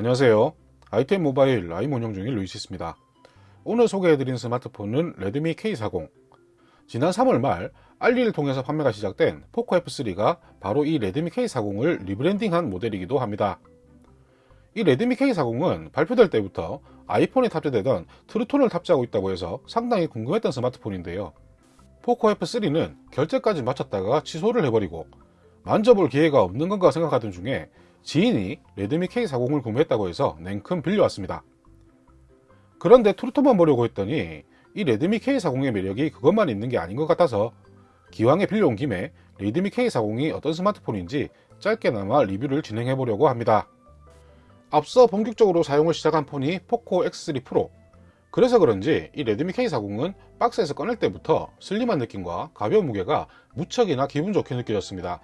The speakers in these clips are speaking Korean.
안녕하세요. 아이템 모바일 라임 운영 중인 루이시스입니다. 오늘 소개해드린 스마트폰은 레드미 K40. 지난 3월 말 알리를 통해서 판매가 시작된 포코 F3가 바로 이 레드미 K40을 리브랜딩한 모델이기도 합니다. 이 레드미 K40은 발표될 때부터 아이폰에 탑재되던 트루톤을 탑재하고 있다고 해서 상당히 궁금했던 스마트폰인데요. 포코 F3는 결제까지 마쳤다가 취소를 해버리고 만져볼 기회가 없는 건가 생각하던 중에 지인이 레드미 K40을 구매했다고 해서 냉큼 빌려왔습니다. 그런데 트루톤만 보려고 했더니 이 레드미 K40의 매력이 그것만 있는 게 아닌 것 같아서 기왕에 빌려온 김에 레드미 K40이 어떤 스마트폰인지 짧게나마 리뷰를 진행해 보려고 합니다. 앞서 본격적으로 사용을 시작한 폰이 포코 X3 프로 그래서 그런지 이 레드미 K40은 박스에서 꺼낼 때부터 슬림한 느낌과 가벼운 무게가 무척이나 기분 좋게 느껴졌습니다.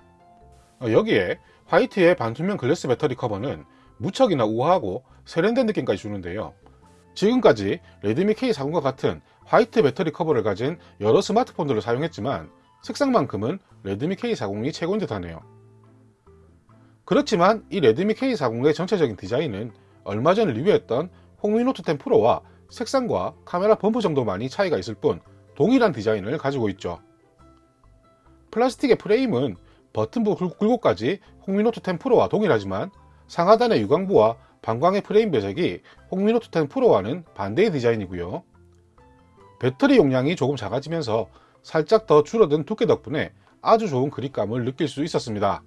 여기에 화이트의 반투명 glass 배터리 커버는 무척이나 우아하고 세련된 느낌까지 주는데요. 지금까지 레드미 K40과 같은 화이트 배터리 커버를 가진 여러 스마트폰들을 사용했지만 색상만큼은 레드미 K40이 최고인 듯 하네요. 그렇지만 이 레드미 K40의 전체적인 디자인은 얼마 전 리뷰했던 홍미노트 10 프로와 색상과 카메라 bump 정도만이 차이가 있을 뿐 동일한 디자인을 가지고 있죠. 플라스틱의 프레임은 버튼부 굴곡까지 홍미노트 10 프로와 동일하지만 상하단의 유광부와 반광의 프레임 배색이 홍미노트 10 프로와는 반대의 디자인이고요. 배터리 용량이 조금 작아지면서 살짝 더 줄어든 두께 덕분에 아주 좋은 그립감을 느낄 수 있었습니다.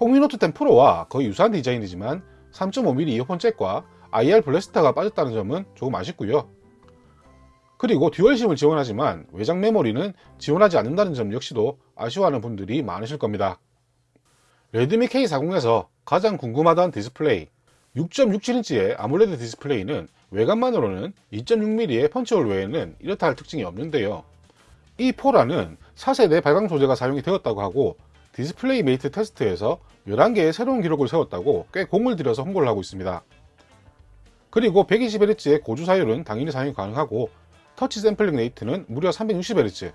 홍미노트 10 프로와 거의 유사한 디자인이지만 3.5mm 이어폰 잭과 IR blaster가 빠졌다는 점은 조금 아쉽고요. 그리고 dual SIM을 지원하지만 외장 메모리는 지원하지 않는다는 점 역시도 아쉬워하는 분들이 많으실 겁니다. 레드미 K40에서 가장 궁금하던 디스플레이 6.67인치의 아몰레드 디스플레이는 외관만으로는 2.6mm의 punch hole 외에는 이렇다 할 특징이 없는데요. E4라는 4세대 발광 소재가 사용이 되었다고 하고 디스플레이 메이트 테스트에서 11개의 새로운 기록을 세웠다고 꽤 공을 들여서 홍보를 하고 있습니다. 그리고 120Hz의 고주사율은 당연히 사용이 가능하고 터치 sampling rate는 무려 360Hz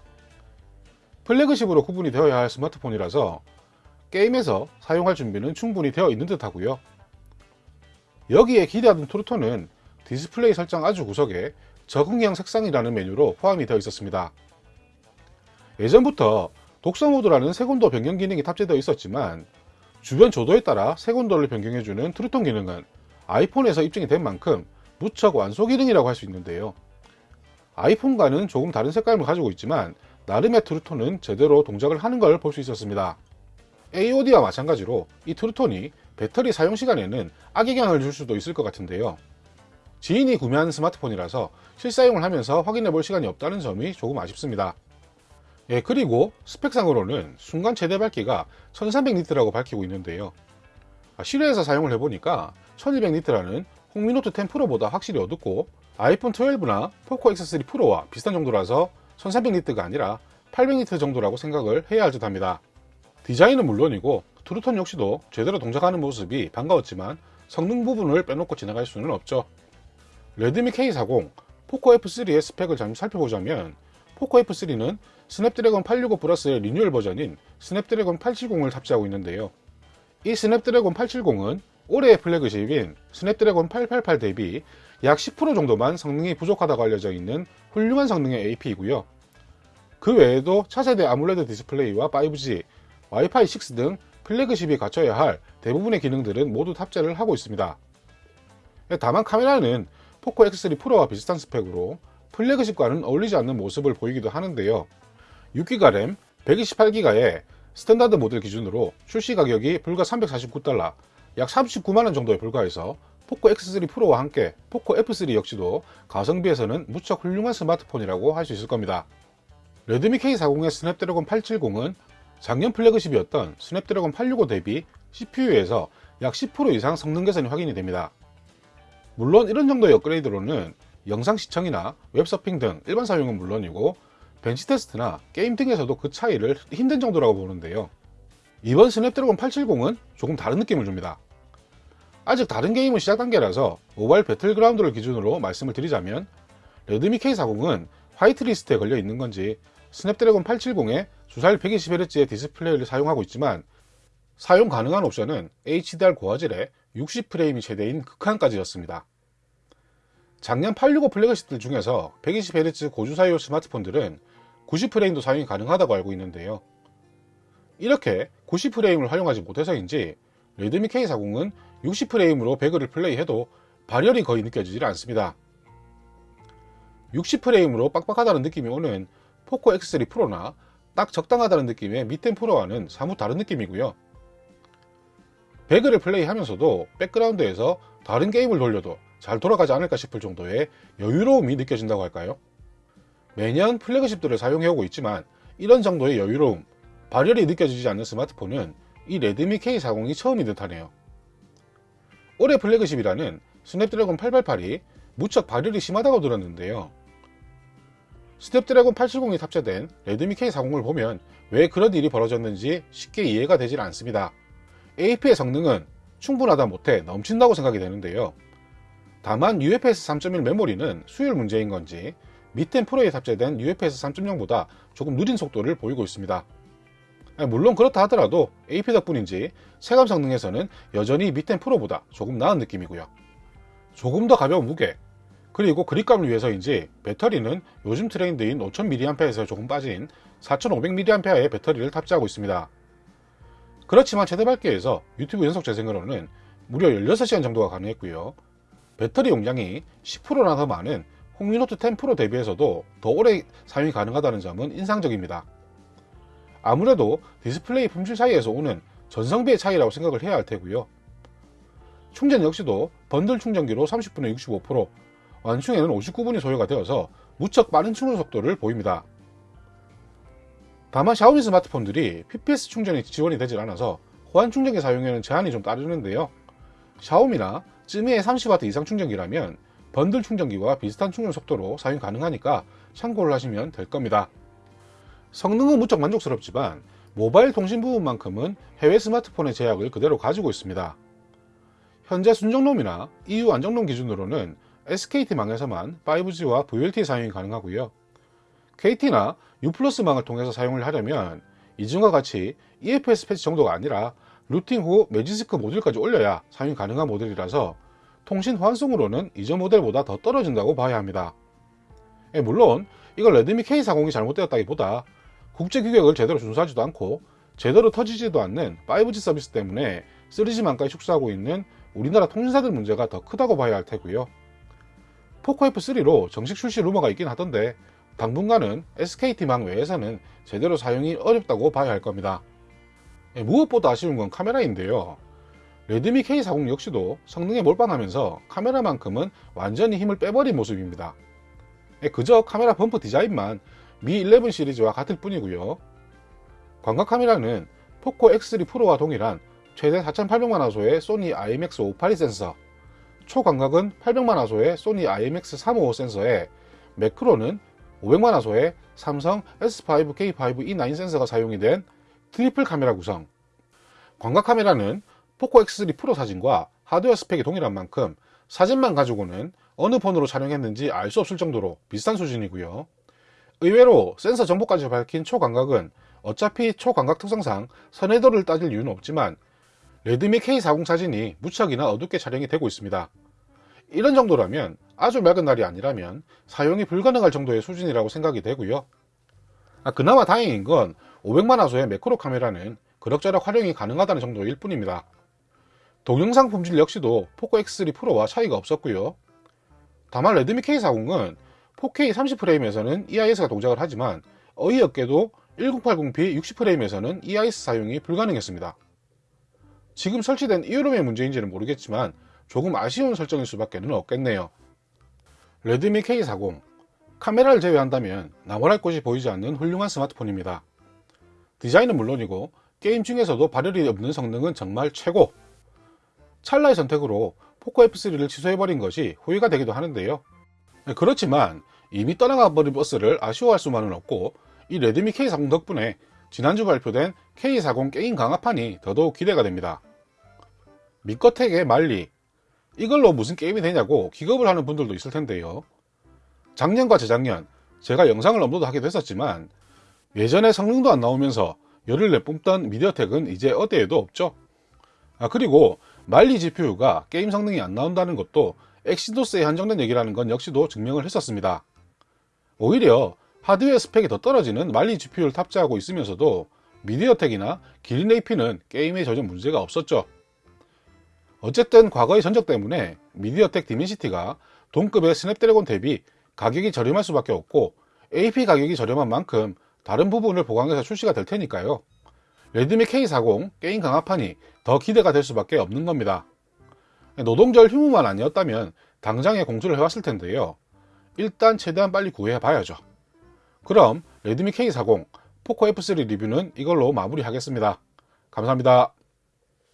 플래그십으로 구분이 되어야 할 스마트폰이라서 게임에서 사용할 준비는 충분히 되어 있는 듯 하고요. 여기에 기대하던 트루톤은 디스플레이 설정 아주 구석에 적응형 색상이라는 메뉴로 포함이 되어 있었습니다. 예전부터 독서 모드라는 색온도 변경 기능이 탑재되어 있었지만 주변 조도에 따라 색온도를 변경해주는 True Tone 기능은 아이폰에서 입증이 된 만큼 무척 완소 기능이라고 할 수 있는데요. 아이폰과는 조금 다른 색감을 가지고 있지만 나름의 True Tone은 제대로 동작을 하는 걸 볼 수 있었습니다. AOD와 마찬가지로 이 True Tone이 배터리 사용 시간에는 악영향을 줄 수도 있을 것 같은데요. 지인이 구매한 스마트폰이라서 실사용을 하면서 확인해 볼 시간이 없다는 점이 조금 아쉽습니다. 예, 그리고 스펙상으로는 순간 최대 밝기가 1300니트라고 밝히고 있는데요. 아, 실외에서 사용을 해보니까 1200니트라는 홍미노트 10 프로보다 확실히 어둡고 아이폰 12나 포코 X3 프로와 비슷한 정도라서 1300니트가 아니라 800니트 정도라고 생각을 해야 할 듯 합니다. 디자인은 물론이고 True Tone 역시도 제대로 동작하는 모습이 반가웠지만 성능 부분을 빼놓고 지나갈 수는 없죠. 레드미 K40, 포코 F3의 스펙을 잠시 살펴보자면 포코 F3는 스냅드래곤 865 플러스의 리뉴얼 버전인 스냅드래곤 870을 탑재하고 있는데요. 이 스냅드래곤 870은 올해의 flagship인 스냅드래곤 888 대비 약 10% 정도만 성능이 부족하다고 알려져 있는 훌륭한 성능의 AP이고요. 그 외에도 차세대 AMOLED 디스플레이와 5G, 와이파이 6 등 flagship이 갖춰야 할 대부분의 기능들은 모두 탑재를 하고 있습니다. 다만 카메라는 포코 X3 프로와 비슷한 스펙으로 flagship과는 어울리지 않는 모습을 보이기도 하는데요. 6기가 램, 128기가의 스탠다드 모델 기준으로 출시 가격이 불과 349달러, 약 39만원 정도에 불과해서 포코 X3 프로와 함께 포코 F3 역시도 가성비에서는 무척 훌륭한 스마트폰이라고 할 수 있을 겁니다. 레드미 K40의 스냅드래곤 870은 작년 flagship이었던 스냅드래곤 865 대비 CPU에서 약 10% 이상 성능 개선이 확인이 됩니다. 물론 이런 정도의 업그레이드로는 영상 시청이나 웹서핑 등 일반 사용은 물론이고 bench test나 게임 등에서도 그 차이를 힘든 정도라고 보는데요. 이번 스냅드래곤 870은 조금 다른 느낌을 줍니다. 아직 다른 게임은 시작 단계라서 모바일 배틀그라운드를 기준으로 말씀을 드리자면 레드미 K40은 화이트리스트에 걸려 있는 건지 스냅드래곤 870에 주사율 120Hz의 디스플레이를 사용하고 있지만 사용 가능한 옵션은 HDR 고화질에 60프레임이 최대인 극한까지였습니다. 작년 865 flagship들 중에서 120Hz 고주사율 스마트폰들은 90프레임도 사용이 가능하다고 알고 있는데요. 이렇게 90프레임을 활용하지 못해서인지 레드미 K40은 60프레임으로 배그를 플레이해도 발열이 거의 느껴지질 않습니다. 60프레임으로 빡빡하다는 느낌이 오는 포코 X3 프로나 딱 적당하다는 느낌의 미텐 프로와는 사뭇 다른 느낌이고요. 배그를 플레이하면서도 백그라운드에서 다른 게임을 돌려도 잘 돌아가지 않을까 싶을 정도의 여유로움이 느껴진다고 할까요? 매년 플래그십들을 사용해오고 있지만 이런 정도의 여유로움, 발열이 느껴지지 않는 스마트폰은 이 레드미 K40이 처음인 듯하네요. 올해 flagship이라는 스냅드래곤 888이 무척 발열이 심하다고 들었는데요. 스냅드래곤 870이 탑재된 레드미 K40을 보면 왜 그런 일이 벌어졌는지 쉽게 이해가 되질 않습니다. AP의 성능은 충분하다 못해 넘친다고 생각이 되는데요. 다만 UFS 3.1 메모리는 수율 문제인 건지 미텐 프로에 탑재된 UFS 3.0보다 조금 느린 속도를 보이고 있습니다. 물론 그렇다 하더라도 AP 덕분인지 체감 성능에서는 여전히 밑텐 프로보다 조금 나은 느낌이고요. 조금 더 가벼운 무게, 그리고 그립감을 위해서인지 배터리는 요즘 트렌드인 5000mAh에서 조금 빠진 4500mAh의 배터리를 탑재하고 있습니다. 그렇지만 최대 밝기에서 유튜브 연속 재생으로는 무려 16시간 정도가 가능했고요. 배터리 용량이 10%나 더 많은 홍미노트 10 프로 대비해서도 더 오래 사용이 가능하다는 점은 인상적입니다. 아무래도 디스플레이 품질 차이에서 오는 전성비의 차이라고 생각을 해야 할 테고요. 충전 역시도 번들 충전기로 30분에 65%, 완충에는 59분이 소요가 되어서 무척 빠른 충전 속도를 보입니다. 다만 샤오미 스마트폰들이 PPS 충전이 지원이 되질 않아서 호환 충전기 사용에는 제한이 좀 따르는데요. 샤오미나 쯔미의 30W 이상 충전기라면 번들 충전기와 비슷한 충전 속도로 사용 가능하니까 참고를 하시면 될 겁니다. 성능은 무척 만족스럽지만 모바일 통신 부분만큼은 해외 스마트폰의 제약을 그대로 가지고 있습니다. 현재 순정롬이나 EU 안정롬 기준으로는 SKT망에서만 5G와 VLT 사용이 가능하고요. KT나 U+망을 통해서 사용을 하려면 이전과 같이 EFS 패치 정도가 아니라 rooting 후 매지스크 모듈까지 올려야 사용이 가능한 모델이라서 통신 호환성으로는 이전 모델보다 더 떨어진다고 봐야 합니다. 예, 물론 이건 레드미 K40이 잘못되었다기보다 국제 규격을 제대로 준수하지도 않고 제대로 터지지도 않는 5G 서비스 때문에 3G망까지 축소하고 있는 우리나라 통신사들 문제가 더 크다고 봐야 할 테고요. 포코 F3로 정식 출시 루머가 있긴 하던데 당분간은 SKT망 외에서는 제대로 사용이 어렵다고 봐야 할 겁니다. 예, 무엇보다 아쉬운 건 카메라인데요. 레드미 K40 역시도 성능에 몰빵하면서 카메라만큼은 완전히 힘을 빼버린 모습입니다. 예, 그저 카메라 범프 디자인만 미 11 시리즈와 같을 뿐이고요. 광각 카메라는 포코 X3 프로와 동일한 최대 4800만화소의 소니 IMX582 센서, 초광각은 800만화소의 소니 IMX355 센서에 매크로는 500만화소의 삼성 S5K5E9 센서가 사용이 된 트리플 카메라 구성. 광각 카메라는 포코 X3 프로 사진과 하드웨어 스펙이 동일한 만큼 사진만 가지고는 어느 폰으로 촬영했는지 알 수 없을 정도로 비슷한 수준이고요. 의외로 센서 정보까지 밝힌 초광각은 어차피 초광각 특성상 선예도를 따질 이유는 없지만 레드미 K40 사진이 무척이나 어둡게 촬영이 되고 있습니다. 이런 정도라면 아주 맑은 날이 아니라면 사용이 불가능할 정도의 수준이라고 생각이 되고요. 아, 그나마 다행인 건 500만 화소의 매크로 카메라는 그럭저럭 활용이 가능하다는 정도일 뿐입니다. 동영상 품질 역시도 포코 X3 프로와 차이가 없었고요. 다만 레드미 K40은 4K 30프레임에서는 EIS가 동작을 하지만 어이없게도 1080p 60프레임에서는 EIS 사용이 불가능했습니다. 지금 설치된 EU ROM의 문제인지는 모르겠지만 조금 아쉬운 설정일 수밖에는 없겠네요. 레드미 K40 카메라를 제외한다면 나무랄 곳이 보이지 않는 훌륭한 스마트폰입니다. 디자인은 물론이고 게임 중에서도 발열이 없는 성능은 정말 최고! 찰나의 선택으로 포코 F3를 취소해버린 것이 후회가 되기도 하는데요. 그렇지만 이미 떠나가 버린 버스를 아쉬워할 수만은 없고 이 레드미 K40 덕분에 지난주 발표된 K40 게임 강화판이 더더욱 기대가 됩니다. 미꺼텍의 말리 이걸로 무슨 게임이 되냐고 기겁을 하는 분들도 있을 텐데요. 작년과 재작년 제가 영상을 업로드하기도 했었지만 예전에 성능도 안 나오면서 열을 내뿜던 미디어텍은 이제 어디에도 없죠. 아 그리고 말리 GPU가 게임 성능이 안 나온다는 것도 엑시도스에 한정된 얘기라는 건 역시도 증명을 했었습니다. 오히려 하드웨어 스펙이 더 떨어지는 말리 GPU를 탑재하고 있으면서도 미디어텍이나 기린 AP는 게임에 전혀 문제가 없었죠. 어쨌든 과거의 전적 때문에 미디어텍 디멘시티가 동급의 스냅드래곤 대비 가격이 저렴할 수밖에 없고 AP 가격이 저렴한 만큼 다른 부분을 보강해서 출시가 될 테니까요. 레드미 K40 게임 강화판이 더 기대가 될 수밖에 없는 겁니다. 노동절 휴무만 아니었다면 당장에 공수를 해왔을 텐데요. 일단 최대한 빨리 구해 봐야죠. 그럼 레드미 K40 포코 F3 리뷰는 이걸로 마무리하겠습니다. 감사합니다.